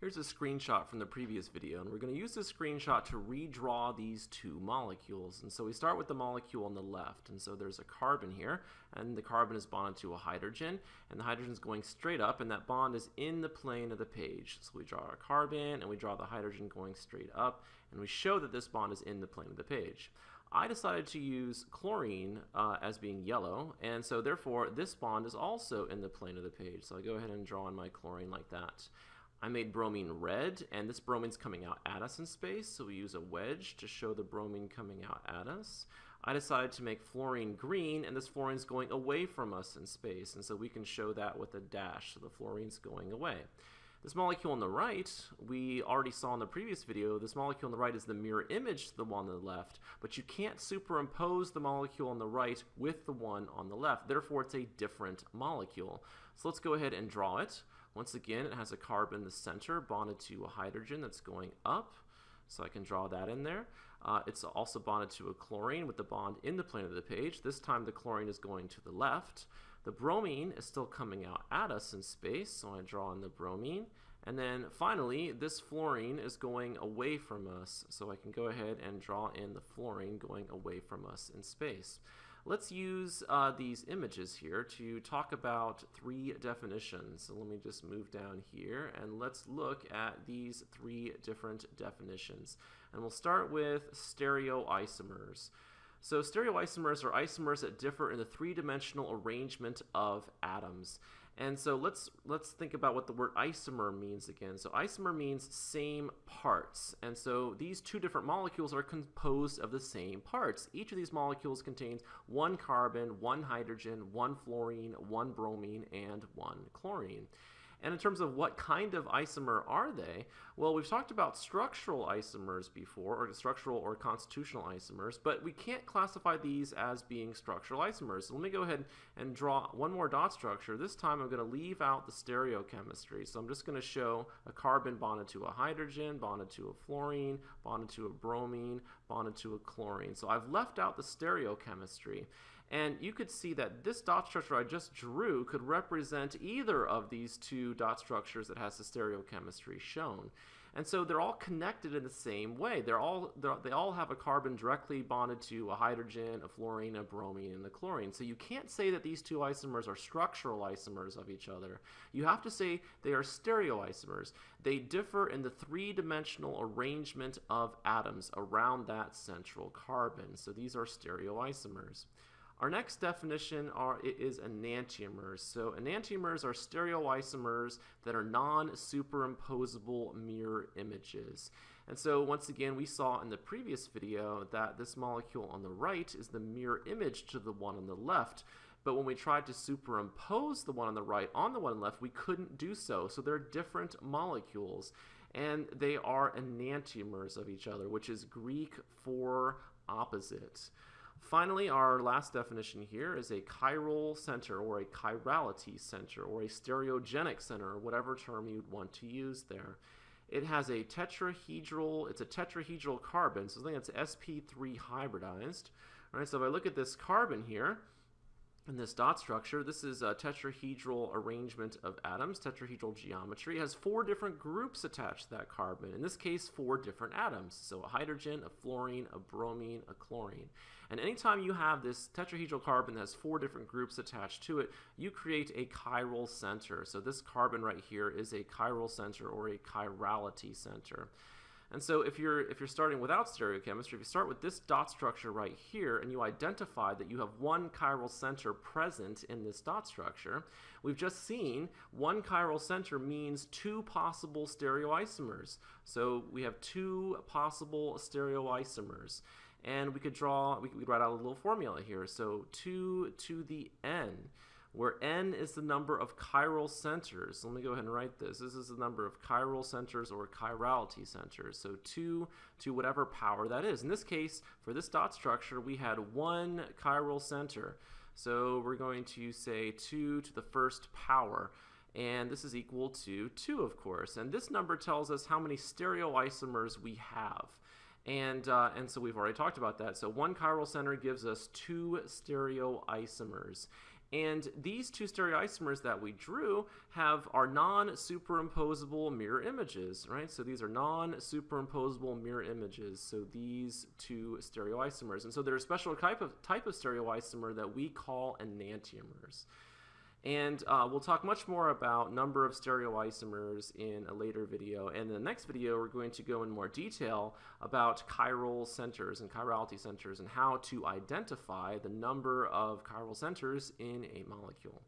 Here's a screenshot from the previous video, and we're going to use this screenshot to redraw these two molecules. And so we start with the molecule on the left, and so there's a carbon here, and the carbon is bonded to a hydrogen, and the hydrogen is going straight up, and that bond is in the plane of the page. So we draw our carbon, and we draw the hydrogen going straight up, and we show that this bond is in the plane of the page. I decided to use chlorine uh, as being yellow, and so therefore this bond is also in the plane of the page. So I go ahead and draw in my chlorine like that. I made bromine red, and this bromine's coming out at us in space, so we use a wedge to show the bromine coming out at us. I decided to make fluorine green, and this fluorine's going away from us in space, and so we can show that with a dash, so the fluorine's going away. This molecule on the right, we already saw in the previous video, this molecule on the right is the mirror image to the one on the left, but you can't superimpose the molecule on the right with the one on the left. Therefore, it's a different molecule. So let's go ahead and draw it. Once again, it has a carbon in the center bonded to a hydrogen that's going up. So I can draw that in there. Uh, it's also bonded to a chlorine with the bond in the plane of the page. This time the chlorine is going to the left. The bromine is still coming out at us in space, so I draw in the bromine. And then finally, this fluorine is going away from us, so I can go ahead and draw in the fluorine going away from us in space. Let's use uh, these images here to talk about three definitions. So let me just move down here and let's look at these three different definitions. And we'll start with stereoisomers. So stereoisomers are isomers that differ in the three-dimensional arrangement of atoms. And so let's let's think about what the word isomer means again. So isomer means same parts. And so these two different molecules are composed of the same parts. Each of these molecules contains one carbon, one hydrogen, one fluorine, one bromine, and one chlorine. And in terms of what kind of isomer are they, well, we've talked about structural isomers before, or structural or constitutional isomers, but we can't classify these as being structural isomers. So let me go ahead and draw one more dot structure. This time I'm going to leave out the stereochemistry. So I'm just going to show a carbon bonded to a hydrogen, bonded to a fluorine, bonded to a bromine, bonded to a chlorine. So I've left out the stereochemistry. And you could see that this dot structure I just drew could represent either of these two dot structures that has the stereochemistry shown. And so they're all connected in the same way. They're all they're, they all have a carbon directly bonded to a hydrogen, a fluorine, a bromine, and a chlorine. So you can't say that these two isomers are structural isomers of each other. You have to say they are stereoisomers. They differ in the three-dimensional arrangement of atoms around that central carbon. So these are stereoisomers. Our next definition are is enantiomers. So enantiomers are stereoisomers that are non-superimposable mirror images. And so once again, we saw in the previous video that this molecule on the right is the mirror image to the one on the left. But when we tried to superimpose the one on the right on the one on the left, we couldn't do so. So they're different molecules. And they are enantiomers of each other, which is Greek for opposite. Finally, our last definition here is a chiral center or a chirality center or a stereogenic center, whatever term you'd want to use there. It has a tetrahedral, it's a tetrahedral carbon, so I think it's sp3 hybridized. All right, so if I look at this carbon here, in this dot structure, this is a tetrahedral arrangement of atoms, tetrahedral geometry. It has four different groups attached to that carbon. In this case, four different atoms. So a hydrogen, a fluorine, a bromine, a chlorine. And anytime you have this tetrahedral carbon that has four different groups attached to it, you create a chiral center. So this carbon right here is a chiral center or a chirality center. And so if you're if you're starting without stereochemistry, if you start with this dot structure right here and you identify that you have one chiral center present in this dot structure, we've just seen one chiral center means two possible stereoisomers. So we have two possible stereoisomers. And we could draw, we could write out a little formula here. So 2 to the n where n is the number of chiral centers. Let me go ahead and write this. This is the number of chiral centers or chirality centers. So 2 to whatever power that is. In this case, for this dot structure, we had one chiral center. So we're going to say 2 to the first power. And this is equal to 2, of course. And this number tells us how many stereoisomers we have. And, uh, and so we've already talked about that. So one chiral center gives us two stereoisomers. And these two stereoisomers that we drew have are non-superimposable mirror images, right? So these are non-superimposable mirror images. So these two stereoisomers. And so they're a special type of type of stereoisomer that we call enantiomers. And uh, we'll talk much more about number of stereoisomers in a later video. And in the next video, we're going to go in more detail about chiral centers and chirality centers and how to identify the number of chiral centers in a molecule.